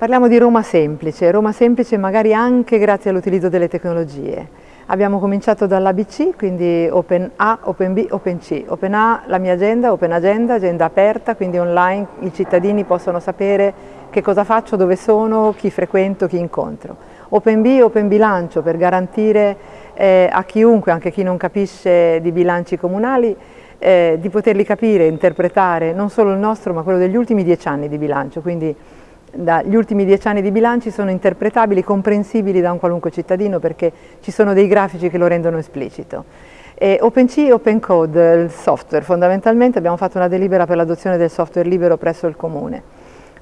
Parliamo di Roma semplice, Roma semplice magari anche grazie all'utilizzo delle tecnologie. Abbiamo cominciato dall'ABC, quindi Open A, Open B, Open C. Open A, la mia agenda, Open Agenda, agenda aperta, quindi online i cittadini possono sapere che cosa faccio, dove sono, chi frequento, chi incontro. Open B, Open Bilancio, per garantire eh, a chiunque, anche chi non capisce di bilanci comunali, eh, di poterli capire, interpretare non solo il nostro ma quello degli ultimi dieci anni di bilancio, quindi gli ultimi dieci anni di bilanci sono interpretabili, comprensibili da un qualunque cittadino perché ci sono dei grafici che lo rendono esplicito. E OpenC e OpenCode, il software, fondamentalmente abbiamo fatto una delibera per l'adozione del software libero presso il Comune.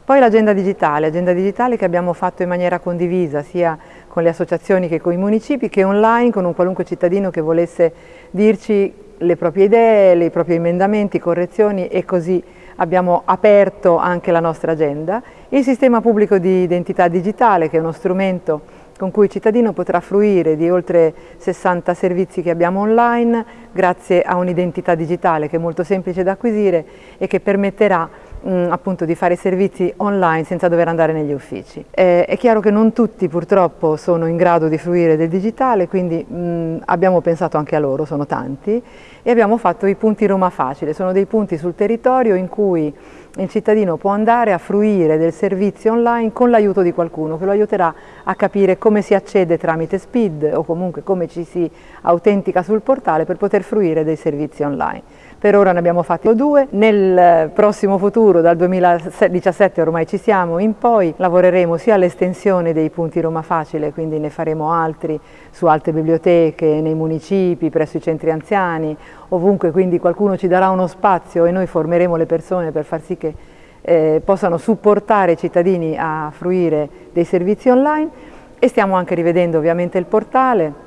Poi l'agenda digitale, agenda digitale che abbiamo fatto in maniera condivisa sia con le associazioni che con i municipi che online con un qualunque cittadino che volesse dirci le proprie idee, i propri emendamenti, correzioni e così abbiamo aperto anche la nostra agenda, il sistema pubblico di identità digitale che è uno strumento con cui il cittadino potrà fruire di oltre 60 servizi che abbiamo online grazie a un'identità digitale che è molto semplice da acquisire e che permetterà mh, appunto di fare servizi online senza dover andare negli uffici. Eh, è chiaro che non tutti purtroppo sono in grado di fruire del digitale, quindi mh, abbiamo pensato anche a loro, sono tanti, e abbiamo fatto i punti Roma Facile, sono dei punti sul territorio in cui il cittadino può andare a fruire del servizio online con l'aiuto di qualcuno che lo aiuterà a capire come si accede tramite SPID o comunque come ci si autentica sul portale per poter fruire dei servizi online. Per ora ne abbiamo fatti due, nel prossimo futuro, dal 2017 ormai ci siamo, in poi lavoreremo sia all'estensione dei punti Roma Facile, quindi ne faremo altri su altre biblioteche, nei municipi, presso i centri anziani, ovunque quindi qualcuno ci darà uno spazio e noi formeremo le persone per far sì che eh, possano supportare i cittadini a fruire dei servizi online e stiamo anche rivedendo ovviamente il portale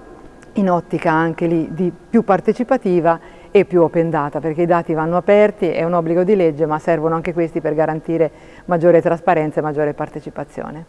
in ottica anche lì di più partecipativa e più open data perché i dati vanno aperti, è un obbligo di legge ma servono anche questi per garantire maggiore trasparenza e maggiore partecipazione.